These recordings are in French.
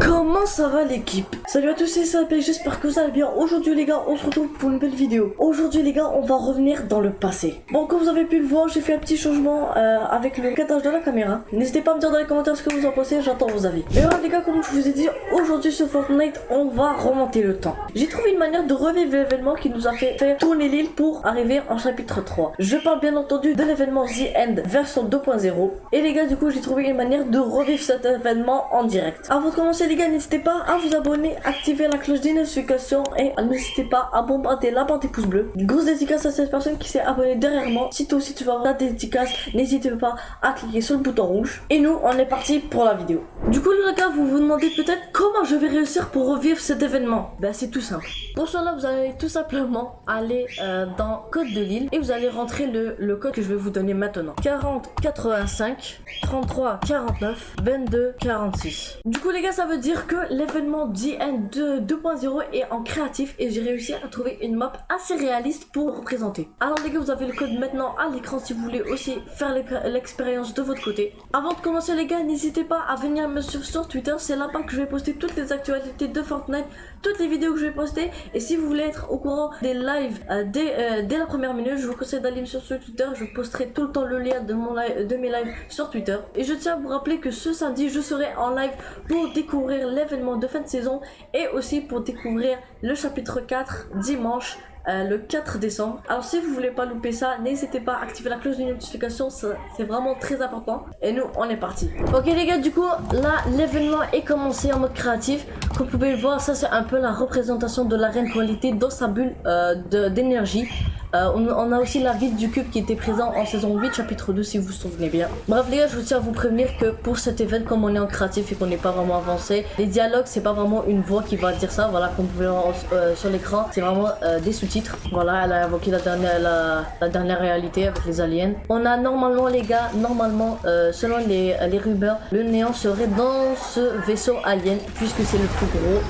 Comment ça va l'équipe? Salut à tous, c'est Sapé, j'espère que vous allez bien. Aujourd'hui les gars, on se retrouve pour une belle vidéo. Aujourd'hui les gars, on va revenir dans le passé. Bon, comme vous avez pu le voir, j'ai fait un petit changement euh, avec le cadrage de la caméra. N'hésitez pas à me dire dans les commentaires ce que vous en pensez, j'attends vos avis. Et voilà les gars, comme je vous ai dit, aujourd'hui sur Fortnite, on va remonter le temps. J'ai trouvé une manière de revivre l'événement qui nous a fait faire tourner l'île pour arriver en chapitre 3. Je parle bien entendu de l'événement The End version 2.0. Et les gars, du coup, j'ai trouvé une manière de revivre cet événement en direct. Avant de commencer les gars, n'hésitez pas à vous abonner, activer la cloche des notifications et n'hésitez pas à bombarder la bande des pouces bleus. Une grosse dédicace à cette personne qui s'est abonnée derrière moi. Si toi aussi tu vas avoir la dédicace, n'hésitez pas à cliquer sur le bouton rouge. Et nous, on est parti pour la vidéo. Du coup les gars, vous vous demandez peut-être comment je vais réussir pour revivre cet événement. Ben c'est tout simple. Pour cela, vous allez tout simplement aller euh, dans code de l'île et vous allez rentrer le, le code que je vais vous donner maintenant. 40 85 33 49 22 46. Du coup les gars, ça veut dire que l'événement DN 2.0 est en créatif et j'ai réussi à trouver une map assez réaliste pour représenter. Alors les gars, vous avez le code maintenant à l'écran si vous voulez aussi faire l'expérience de votre côté. Avant de commencer les gars, n'hésitez pas à venir me suivre sur Twitter, c'est là-bas que je vais poster toutes les actualités de Fortnite, toutes les vidéos que je vais poster et si vous voulez être au courant des lives euh, dès, euh, dès, la première minute, je vous conseille d'aller me suivre sur Twitter, je posterai tout le temps le lien de mes lives sur Twitter. Et je tiens à vous rappeler que ce samedi, je serai en live pour découvrir l'événement de fin de saison et aussi pour découvrir le chapitre 4 dimanche euh, le 4 décembre. Alors si vous voulez pas louper ça, n'hésitez pas à activer la cloche de notification, c'est vraiment très important. Et nous, on est parti. Ok les gars, du coup, là, l'événement est commencé en mode créatif. Comme vous pouvez le voir, ça c'est un peu la représentation de la reine qualité dans sa bulle euh, d'énergie. Euh, on, a aussi la ville du cube qui était présent en saison 8, chapitre 2, si vous vous souvenez bien. Bref, les gars, je tiens à vous prévenir que pour cet événement, comme on est en créatif et qu'on n'est pas vraiment avancé, les dialogues, c'est pas vraiment une voix qui va dire ça. Voilà, comme vous pouvez voir euh, sur l'écran, c'est vraiment euh, des sous-titres. Voilà, elle a invoqué la dernière, la, réalité avec les aliens. On a normalement, les gars, normalement, selon les, les rumeurs, le néant serait dans ce vaisseau alien, puisque c'est le plus gros.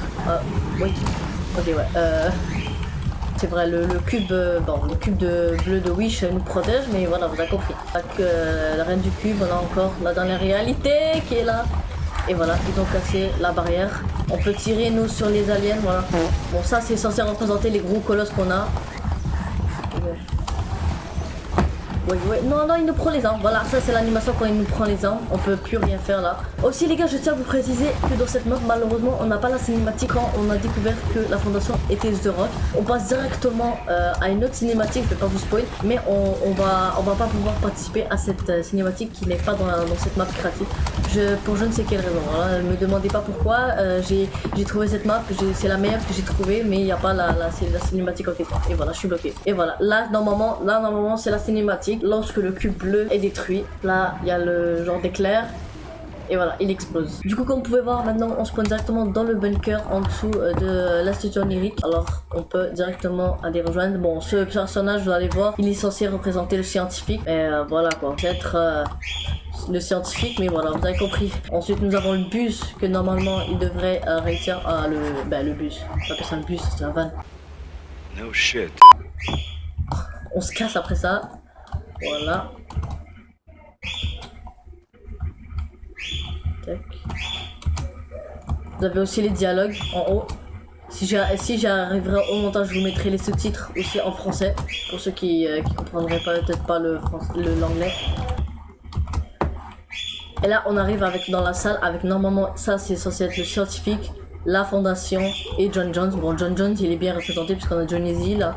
oui, ok, ouais. C'est vrai, le, cube, euh, bon, le cube de bleu de Wish nous protège, mais voilà, vous avez compris. Avec euh, la reine du cube, on a encore la dernière réalité qui est là. Et voilà, ils ont cassé la barrière. On peut tirer nous sur les aliens, voilà. Bon, ça c'est censé représenter les gros colosses qu'on a. Ouais, ouais. Non, non, il nous prend les armes. Voilà, ça c'est l'animation quand il nous prend les armes. On peut plus rien faire là. Aussi, les gars, je tiens à vous préciser que dans cette map, malheureusement, on n'a pas la cinématique quand on a découvert que la fondation était The Rock. On passe directement euh, à une autre cinématique, je vais pas vous spoil, mais on, va, on va pas pouvoir participer à cette euh, cinématique qui n'est pas dans, dans, cette map créative. Je, pour je ne sais quelle raison. Voilà, ne me demandez pas pourquoi. Euh, j'ai trouvé cette map, c'est la meilleure que j'ai trouvée, mais il n'y a pas la, la, la cinématique en question. Et voilà, je suis bloqué. Et voilà, là, normalement, là, normalement, c'est la cinématique lorsque le cube bleu est détruit. Là, il y a le genre d'éclair. Et voilà, il explose. Du coup, comme vous pouvez voir, maintenant, on se pointe directement dans le bunker en dessous euh, de l'institut onirique. Alors, on peut directement aller rejoindre. Bon, ce personnage, vous allez voir, il est censé représenter le scientifique. Et euh, voilà, quoi. Peut-être euh, le scientifique, mais voilà, vous avez compris. Ensuite, nous avons le bus, que normalement, il devrait réussir à le... Ben, le bus. Que c'est un bus, c'est un van. No shit. On se casse après ça. Voilà. Vous avez aussi les dialogues en haut. Si j'arriverai au montage, je vous mettrai les sous-titres aussi en français. Pour ceux qui, euh, qui comprendraient peut-être pas le l'anglais. Et là, on arrive avec dans la salle avec normalement, ça c'est censé être le scientifique, la fondation et John Jones. Bon, John Jones, il est bien représenté puisqu'on a Johnny Z là.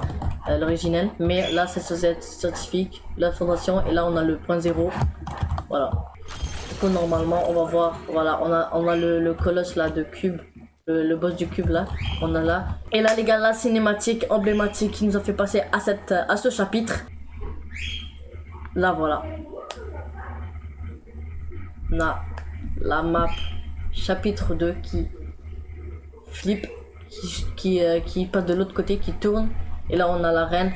L'originel. Mais là, c'est scientifique, la fondation, et là, on a le point zéro. Voilà. Du coup, normalement, on va voir, voilà, on a, on a le, colosse là de cube. Le, boss du cube là, on a là. Et là les gars, la cinématique emblématique qui nous a fait passer à, cette, à ce chapitre. Là voilà. On a la map chapitre 2 qui flip, qui, qui, euh, qui passe de l'autre côté, qui tourne. Et là, on a la reine.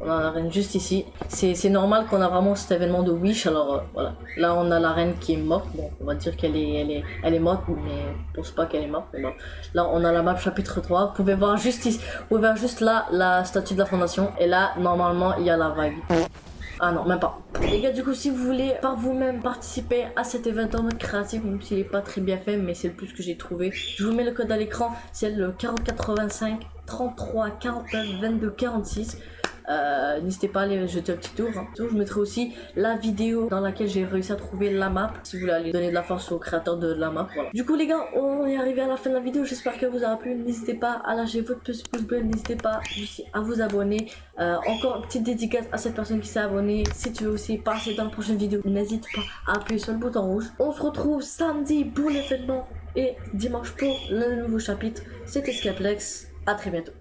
On a la reine juste ici. C'est normal qu'on a vraiment cet événement de Wish. Alors euh, voilà. Là, on a la reine qui est morte. Bon, on va dire qu'elle est, elle est, elle est morte, mais je pense pas qu'elle est morte. Là, on a la map chapitre 3. Vous pouvez voir juste ici. Vous pouvez voir juste là la statue de la fondation. Et là, normalement, il y a la vague. Ah non, même pas. Les gars, du coup, si vous voulez par vous-même participer à cet événement créatif, même s'il est pas très bien fait, mais c'est le plus que j'ai trouvé, je vous mets le code à l'écran, c'est le 4085 33 49 22 46. Euh, N'hésitez pas à aller jeter un petit tour. Hein. Je mettrai aussi la vidéo dans laquelle j'ai réussi à trouver la map. Si vous voulez aller donner de la force au créateur de la map. Voilà. Du coup les gars, on est arrivé à la fin de la vidéo. J'espère que vous aura plu. N'hésitez pas à lâcher votre petit pouce bleu. N'hésitez pas aussi à vous abonner. Euh, encore une petite dédicace à cette personne qui s'est abonnée. Si tu veux aussi passer dans la prochaine vidéo, n'hésite pas à appuyer sur le bouton rouge. On se retrouve samedi pour l'événement et dimanche pour le nouveau chapitre. C'était Skyplex. À très bientôt.